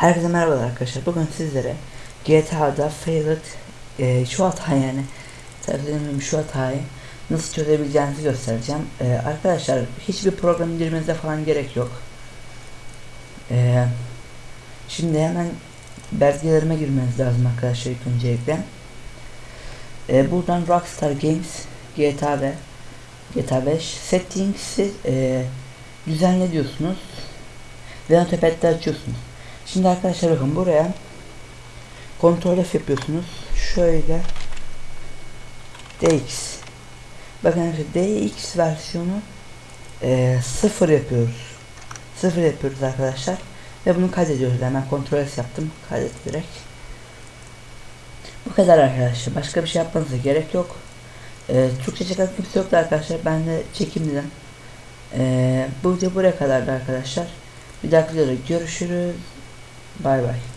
Herkese merhabalar arkadaşlar. Bugün sizlere GTA'da failed e, şu hatayı yani tabii şu hatayı nasıl çözebileceğinizi göstereceğim. E, arkadaşlar hiçbir program indirmenize falan gerek yok. E, şimdi hemen belgelerime girmeniz lazım arkadaşlar ilk öncelikle. E, buradan Rockstar Games GTA ve GTA 5 settings'i e, düzenle diyorsunuz ve notepad'de açıyorsunuz. Şimdi arkadaşlar bakın buraya kontrol F yapıyorsunuz. Şöyle DX bakın arkadaşlar DX versiyonu e, sıfır yapıyoruz. Sıfır yapıyoruz arkadaşlar. Ve bunu kaydediyoruz. Hemen kontrol S yaptım. Kaydet direkt. Bu kadar arkadaşlar. Başka bir şey yapmanıza gerek yok. E, Türkçe çeken kimse yoktu arkadaşlar. Ben de çekim dedim. E, bu video buraya kadardı arkadaşlar. Bir dahaki videoda görüşürüz. Bye bye.